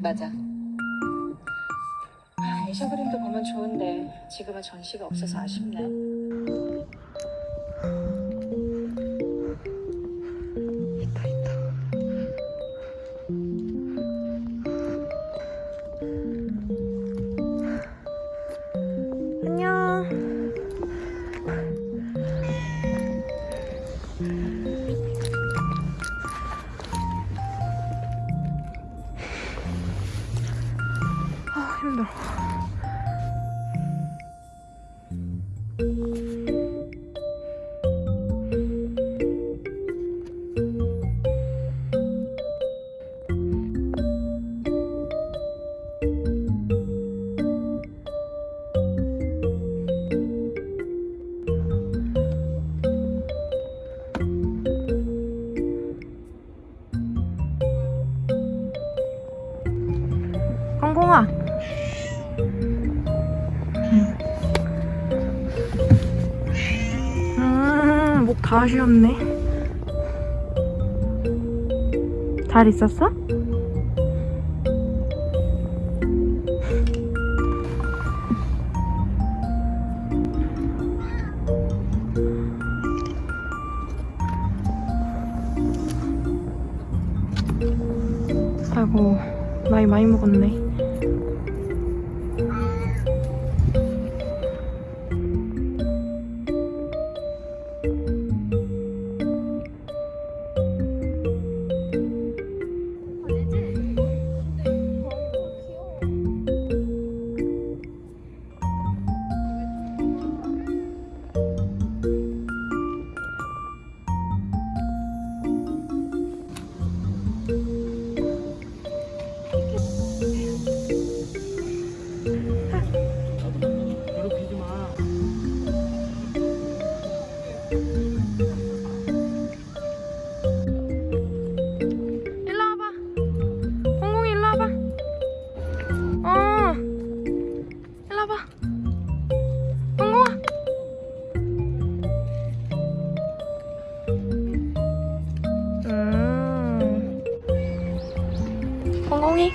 맞아. 아, 에샤 그림도 보면 좋은데 지금은 전시가 없어서 아쉽네. 힘들어. 콩콩아 음, 목다 쉬었네 잘 있었어? 아이고 나이 많이 먹었네 Bye.